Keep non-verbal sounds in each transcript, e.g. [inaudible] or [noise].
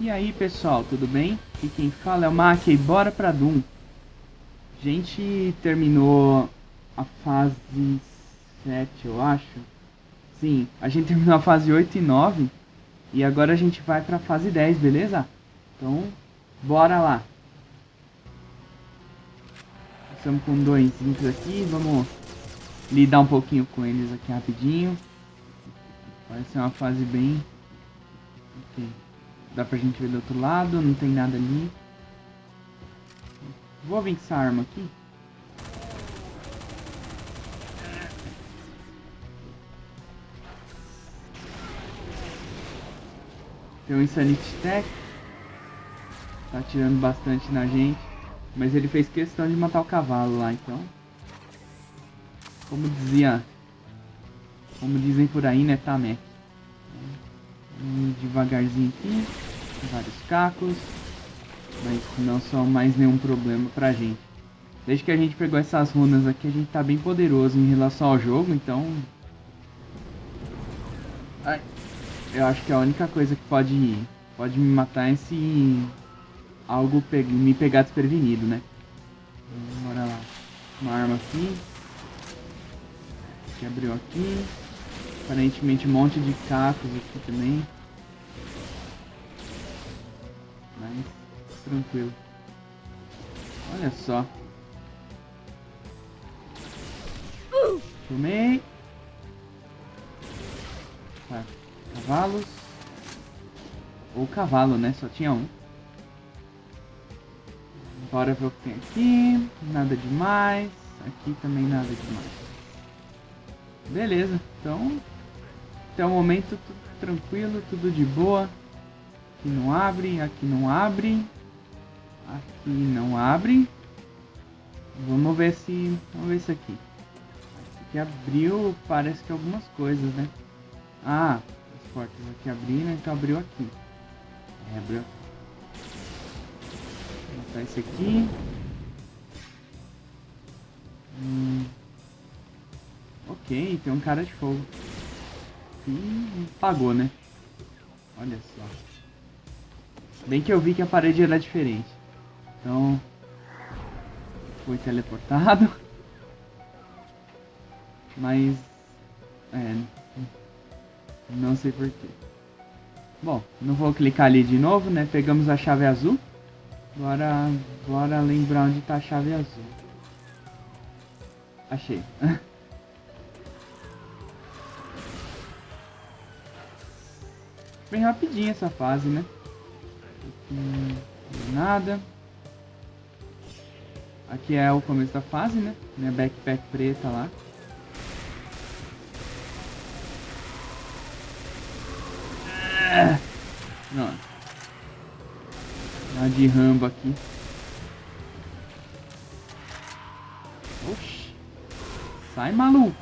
E aí pessoal, tudo bem? Aqui quem fala é o Mac e bora pra Doom. A gente terminou a fase 7, eu acho. Sim, a gente [laughs] terminou a fase 8 e 9. E agora a gente vai pra fase 10, beleza? Então, bora lá. Estamos com dois aqui, vamos lidar um pouquinho com eles aqui rapidinho. Vai ser uma fase bem... Okay. Dá pra gente ver do outro lado, não tem nada ali. Vou vir com essa arma aqui. Tem um Insanity Tech. Tá atirando bastante na gente. Mas ele fez questão de matar o cavalo lá, então. Como dizia... Como dizem por aí, né, Tamek. Vamos devagarzinho aqui. Vários cacos. Mas não são mais nenhum problema pra gente. Desde que a gente pegou essas runas aqui, a gente tá bem poderoso em relação ao jogo, então... Ai. Eu acho que a única coisa que pode, pode me matar é se algo pe me pegar desprevenido, né? Bora lá. Uma arma aqui. Que abriu aqui. Aparentemente um monte de cacos aqui também. Mas tranquilo. Olha só. Tomei. Tá. Cavalos. Ou cavalo, né? Só tinha um. Bora ver o que tem aqui. Nada demais. Aqui também nada demais. Beleza. Então, até o momento tudo tranquilo, tudo de boa. Aqui não abre, aqui não abre. Aqui não abre. Vamos ver se... Vamos ver isso aqui. Esse aqui abriu, parece que algumas coisas, né? Ah, as portas aqui abriram, então abriu aqui. É, abriu. Vou botar esse aqui. Hum. Ok, tem um cara de fogo. E pagou, né? Olha só. Bem que eu vi que a parede era diferente. Então... Foi teleportado. [laughs] Mas... É... Não sei porquê. Bom, não vou clicar ali de novo, né? Pegamos a chave azul. Agora, bora lembrar onde tá a chave azul. Achei. [laughs] Bem rapidinho essa fase, né? Aqui nada. Aqui é o começo da fase, né? Minha backpack preta lá. Não. De rambo aqui. Oxi. Sai, maluco.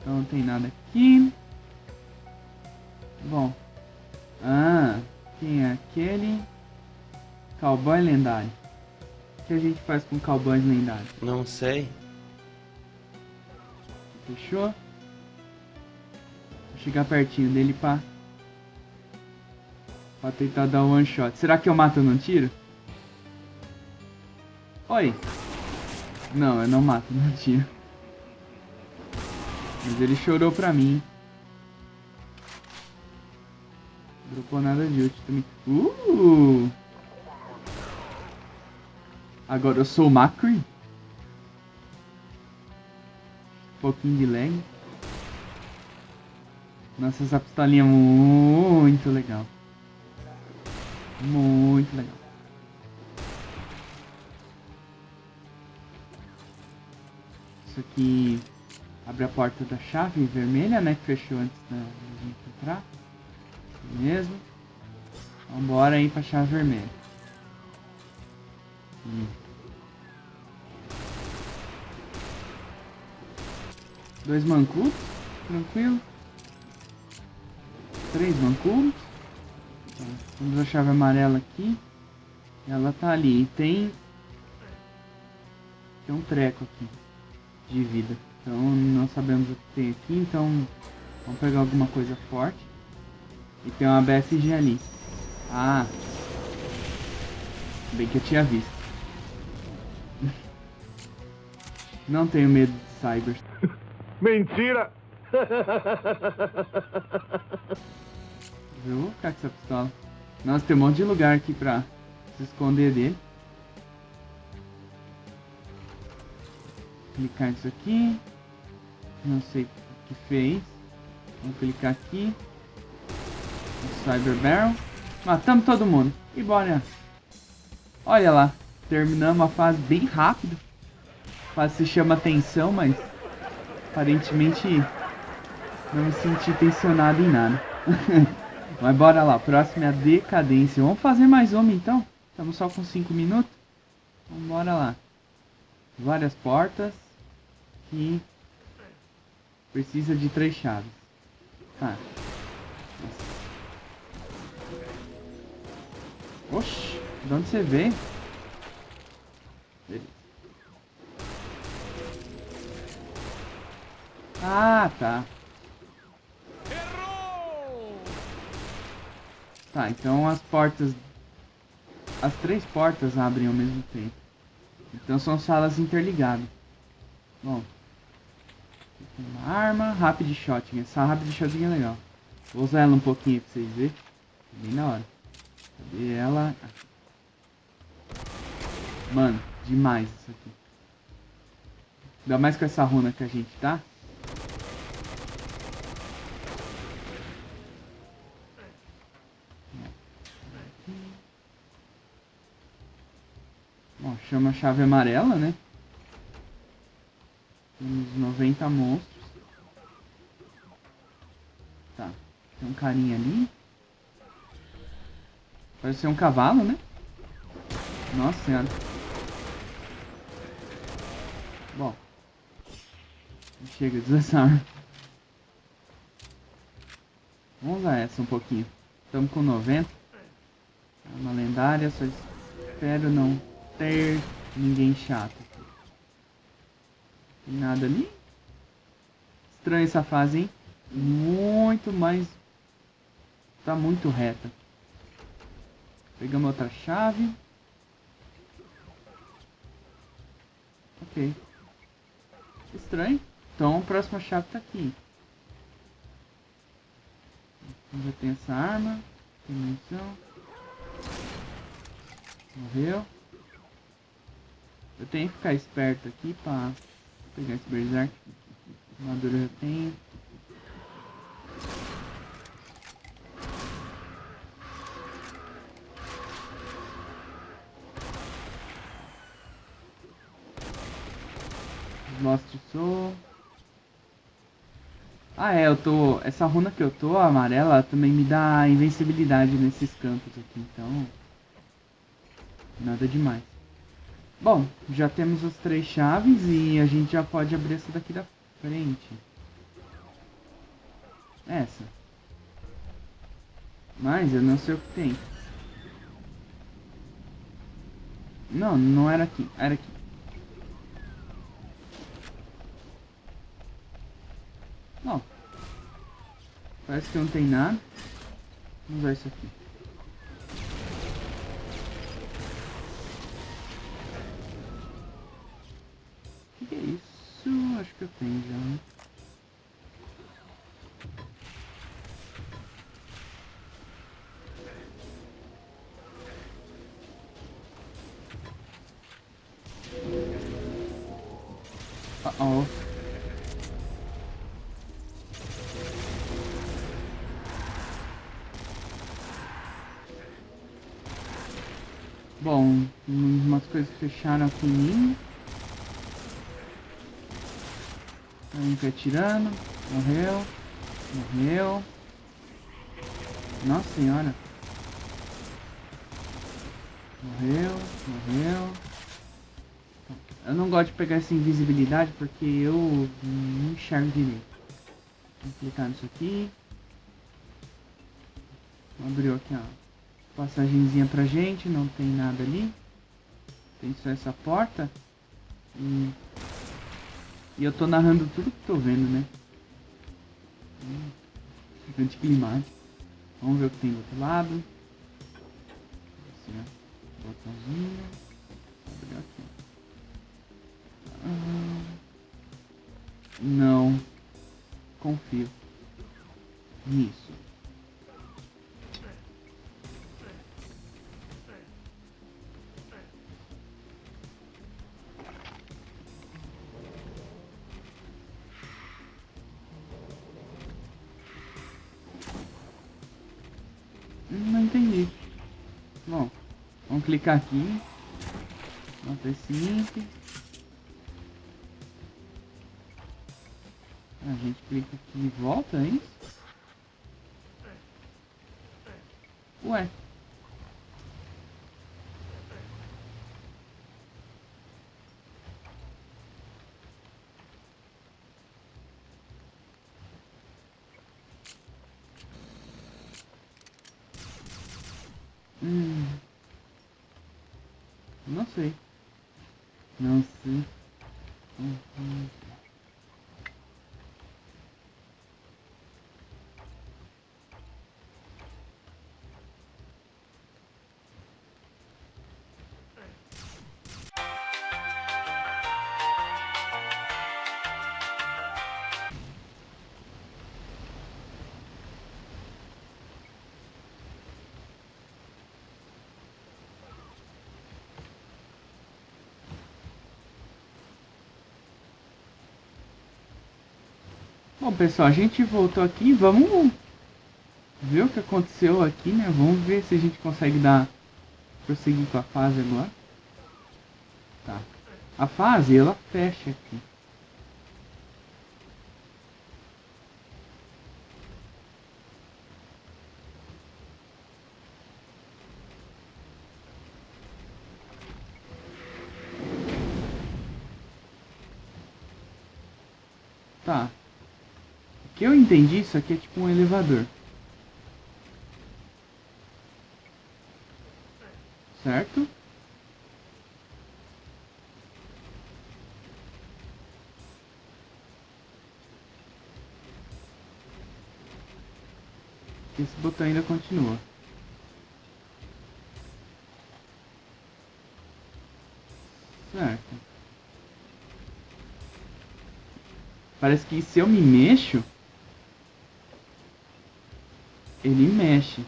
Então não tem nada aqui. Cowboy lendário. O que a gente faz com cowboys lendários? Não sei. Fechou? Vou chegar pertinho dele pra... Pra tentar dar um one shot. Será que eu mato no tiro? Oi. Não, eu não mato [laughs] no tiro. Mas ele chorou pra mim. Dropou nada de útil também. Uh! Agora eu sou o Macri. Um pouquinho de lag. Nossa, essa pistolinha é muito legal. Muito legal. Isso aqui abre a porta da chave vermelha, né? Que fechou antes da gente entrar. Mesmo. Vambora aí pra chave vermelha. Dois mancos, tranquilo. Três mancos. Tá. Temos a chave amarela aqui. Ela tá ali. E tem... Tem um treco aqui. De vida. Então não sabemos o que tem aqui. Então vamos pegar alguma coisa forte. E tem uma BFG ali. Ah. Bem que eu tinha visto. Não tenho medo de cyber. [laughs] Mentira! Eu vou ficar com essa pistola. Nossa, tem um monte de lugar aqui pra se esconder dele. Clicar nisso aqui. Não sei o que fez. Vamos clicar aqui. Cyber Barrel. Matamos todo mundo. E bora. Olha lá. Terminamos a fase bem rápido. Se chama Tensão, mas... Aparentemente... Não me senti tensionado em nada. [laughs] mas bora lá. Próximo é a Decadência. Vamos fazer mais uma então. Estamos só com 5 minutos. Então bora lá. Várias portas. E... Precisa de três chaves. Tá. Oxi, de onde você veio? Ah, tá. Tá, então as portas... As três portas abrem ao mesmo tempo. Então são salas interligadas. Bom. Uma arma, rapid shot. Essa rapid shot é legal. Vou usar ela um pouquinho pra vocês verem. Bem na hora. Cadê ela? Mano, demais isso aqui. Ainda mais com essa runa que a gente tá. Chama chave amarela, né? Temos 90 monstros. Tá. Tem um carinha ali. Parece ser um cavalo, né? Nossa senhora. Bom. Chega, desarma. Vamos usar essa um pouquinho. Estamos com 90. É uma lendária, só espero não ter ninguém chato. Tem nada ali. Estranha essa fase, hein? Muito mais... Tá muito reta. Pegamos outra chave. Ok. Estranho. Então a próxima chave tá aqui. Já tem essa arma. Tem munição. Morreu. Eu tenho que ficar esperto aqui pra pegar esse berserk. Armadura eu tenho. Lost Soul. Ah é, eu tô... Essa runa que eu tô, amarela, também me dá invencibilidade nesses campos aqui, então... Nada demais. Bom, já temos as três chaves e a gente já pode abrir essa daqui da frente. Essa. Mas eu não sei o que tem. Não, não era aqui. Era aqui. Ó. Parece que não tem nada. Vamos usar isso aqui. Tenho já. Né? Uh oh. Bom, umas coisas fecharam aqui que atirando. Morreu. Morreu. Nossa senhora. Morreu. Morreu. Eu não gosto de pegar essa invisibilidade porque eu não enxergo direito. Vou clicar nisso aqui. Abriu aqui, ó passagenzinha pra gente, não tem nada ali. Tem só essa porta. E, e eu tô narrando tudo que tô vendo, né? Hum, anticlimático. Vamos ver o que tem do outro lado. Assim, ó. Botãozinho. Abrir aqui. Ah, não. Confio. Nisso. Clicar aqui. Nota F5. A gente clica aqui e volta, é isso? Ué. Hum. Não sei. Não sei. Uhum. Bom, pessoal, a gente voltou aqui. Vamos ver o que aconteceu aqui, né? Vamos ver se a gente consegue dar... Prosseguir com a fase agora. Tá. A fase, ela fecha aqui. Tá. O que eu entendi, isso aqui é tipo um elevador. Certo? Esse botão ainda continua. Certo. Parece que se eu me mexo, ele mexe.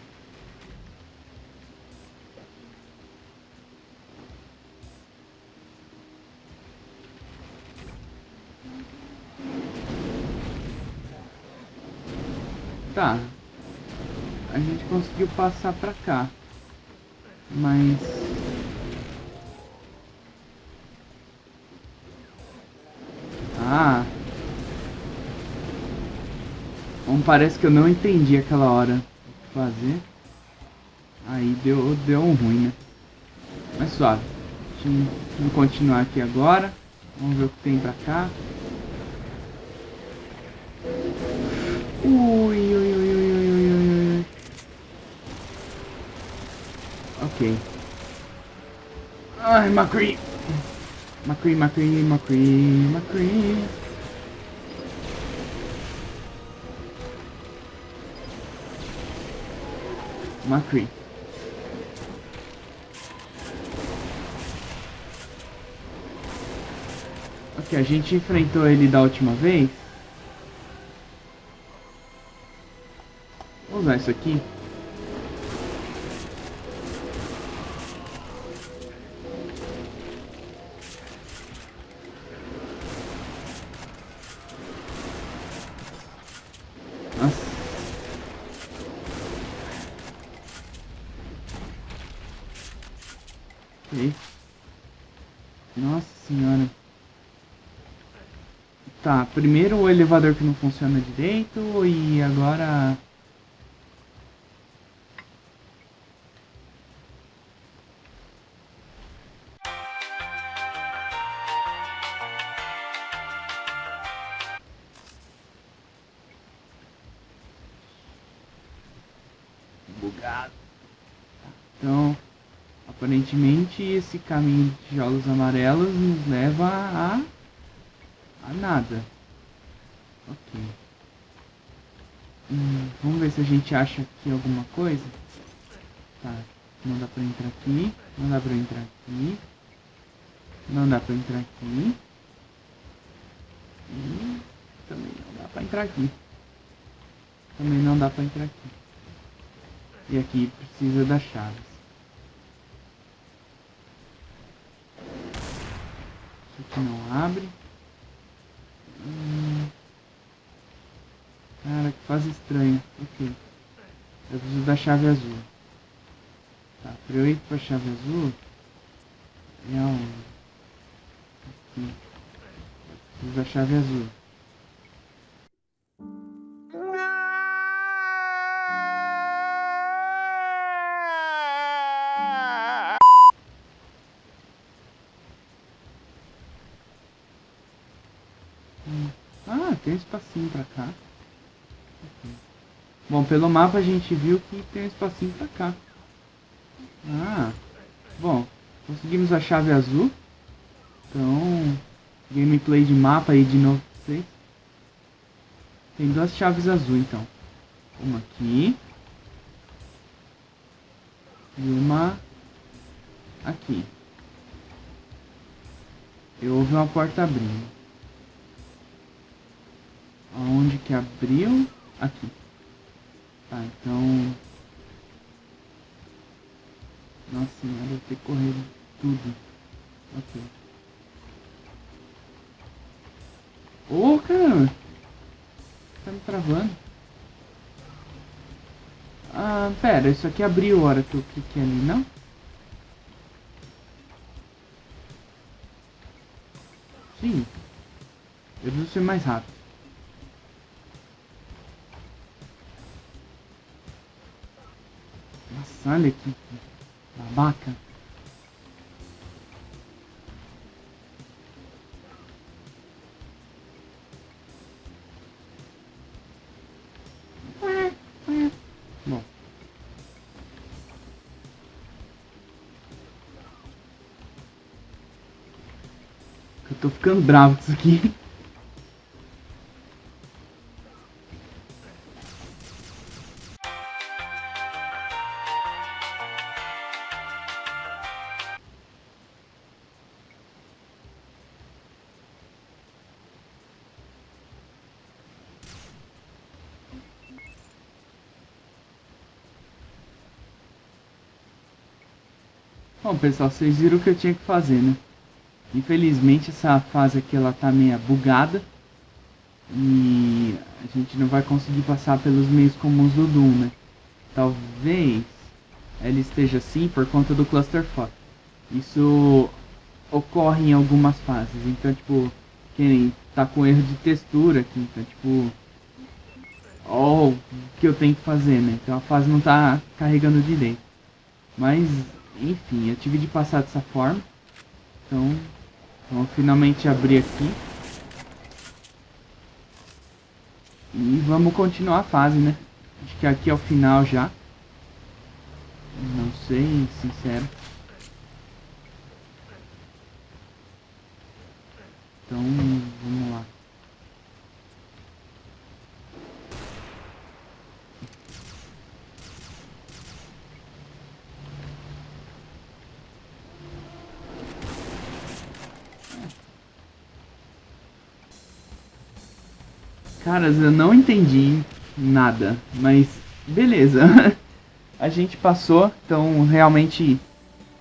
Tá. A gente conseguiu passar pra cá. Mas... Ah... Bom, parece que eu não entendi aquela hora o que fazer. Aí deu, deu um ruim, né? Mas suave. Vamos continuar aqui agora. Vamos ver o que tem pra cá. Ui, ui, ui, ui, ui, ui, ui. Ok. Ai, McCree. McCree, McCree, McCree, McCree. McCree. Ok, a gente enfrentou ele da última vez. Vou usar isso aqui. Nossa senhora. Tá, primeiro o elevador que não funciona direito e agora... esse caminho de tijolos amarelos nos leva a... a nada. Ok. Hum, vamos ver se a gente acha aqui alguma coisa. Tá, não dá pra entrar aqui. Não dá pra entrar aqui. Não dá pra entrar aqui. E também não dá pra entrar aqui. Também não dá pra entrar aqui. E aqui precisa das chaves. Aqui não abre. Hum. Cara, que fase estranha. Ok. Eu preciso da chave azul. Tá, pra eu ir pra chave azul... É aonde? Aqui. Eu preciso da chave azul. Pelo mapa a gente viu que tem um espacinho pra cá. Ah, bom, conseguimos a chave azul. Então, gameplay de mapa aí de novo pra vocês. Tem duas chaves azul então. Uma aqui. E uma aqui. Eu ouvi uma porta abrindo. Aonde que abriu? Aqui. Tá, então... Nossa senhora, eu ter corrido tudo. Ok. Ô, oh, cara! Tá me travando. Ah, pera, isso aqui abriu a hora que eu cliquei ali, não? Sim. Eu preciso ser mais rápido. Olha que babaca. Bom. Eu tô ficando bravo com isso aqui. Bom pessoal, vocês viram o que eu tinha que fazer, né? Infelizmente essa fase aqui ela tá meio bugada E a gente não vai conseguir passar pelos meios comuns do Doom, né? Talvez ela esteja assim por conta do Cluster Isso ocorre em algumas fases, então tipo, quem tá com erro de textura aqui, então tipo... Ó, o que eu tenho que fazer, né? Então a fase não tá carregando direito Mas enfim, eu tive de passar dessa forma. Então, vamos finalmente abrir aqui. E vamos continuar a fase, né? Acho que aqui é o final já. Não sei, sincero. Então, vamos lá. Caras, eu não entendi nada, mas beleza. [laughs] a gente passou, então realmente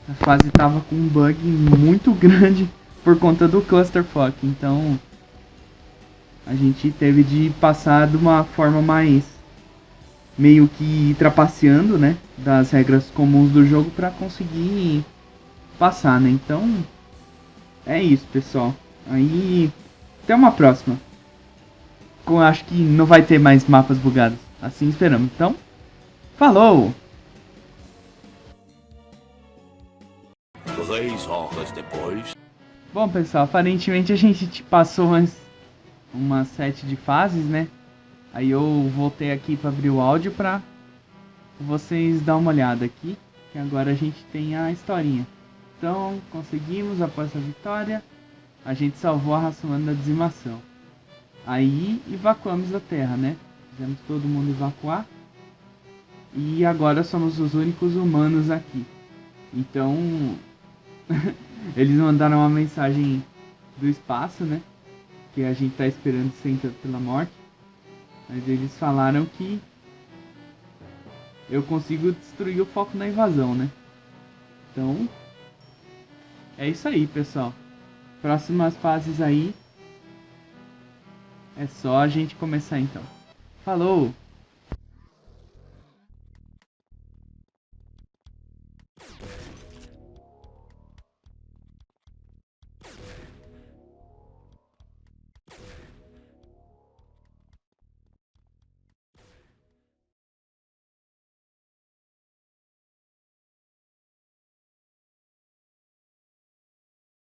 a fase tava com um bug muito grande por conta do clusterfuck, então a gente teve de passar de uma forma mais meio que trapaceando, né, das regras comuns do jogo para conseguir passar, né? Então é isso, pessoal. Aí até uma próxima acho que não vai ter mais mapas bugados. Assim esperamos. Então, falou! Três horas depois. Bom, pessoal, aparentemente a gente passou umas, uma sete de fases, né? Aí eu voltei aqui para abrir o áudio para vocês dar uma olhada aqui, que agora a gente tem a historinha. Então, conseguimos após a vitória, a gente salvou a raça humana da dizimação. Aí evacuamos a Terra, né? Fizemos todo mundo evacuar. E agora somos os únicos humanos aqui. Então, [laughs] eles mandaram uma mensagem do espaço, né? Que a gente tá esperando sempre pela morte. Mas eles falaram que eu consigo destruir o foco na invasão, né? Então, é isso aí, pessoal. Próximas fases aí. É só a gente começar então. Falou!